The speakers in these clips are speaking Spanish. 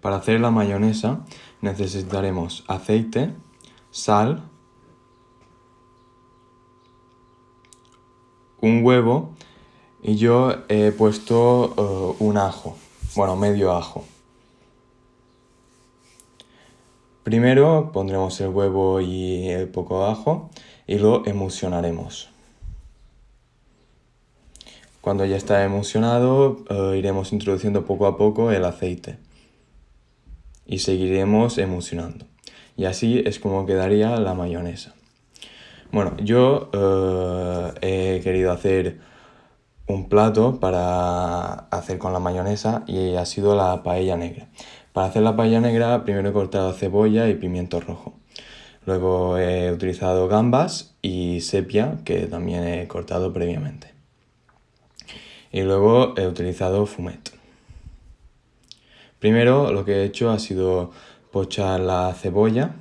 Para hacer la mayonesa necesitaremos aceite, sal, un huevo y yo he puesto eh, un ajo, bueno, medio ajo. Primero pondremos el huevo y el poco ajo y lo emulsionaremos. Cuando ya está emulsionado, eh, iremos introduciendo poco a poco el aceite y seguiremos emulsionando. Y así es como quedaría la mayonesa. Bueno, yo eh, he querido hacer un plato para hacer con la mayonesa y ha sido la paella negra. Para hacer la paella negra primero he cortado cebolla y pimiento rojo. Luego he utilizado gambas y sepia que también he cortado previamente. Y luego he utilizado fumet. Primero lo que he hecho ha sido pochar la cebolla.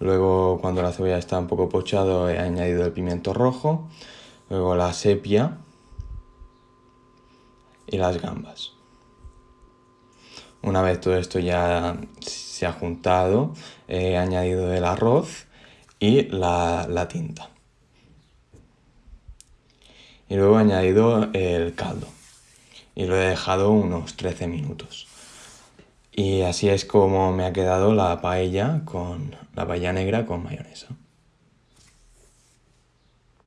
Luego cuando la cebolla está un poco pochado he añadido el pimiento rojo. Luego la sepia y las gambas. Una vez todo esto ya se ha juntado, he añadido el arroz y la, tinta. Y luego he añadido el caldo. Y lo he dejado unos 13 minutos. Y así es como me ha quedado la paella con la paella negra con mayonesa.